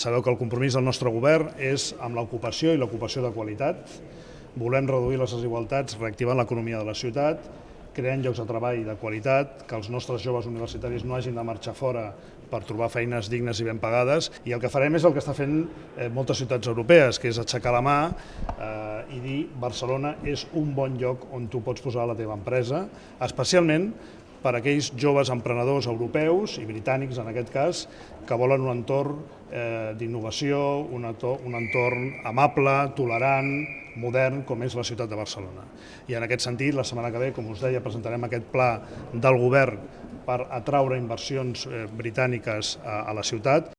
sabeu que el compromís del nostre govern és amb l'ocupació i l'ocupació de qualitat. Volem reduir les desigualtats reactivant l'economia de la ciutat, creant llocs de treball de qualitat, que els nostres joves universitaris no hagin de marxar fora per trobar feines dignes i ben pagades i el que farem és el que està fent eh, moltes ciutats europees, que és aixecar la mà eh, i dir Barcelona és un bon lloc on tu pots posar la teva empresa, especialment per a aquells joves emprenedors europeus i britànics en aquest cas que volen un entorn eh, d'innovació, un, un entorn amable, tolerant, modern com és la ciutat de Barcelona. I en aquest sentit, la setmana que ve, com us deia, presentarem aquest pla del govern per atraure inversions eh, britàniques a la ciutat.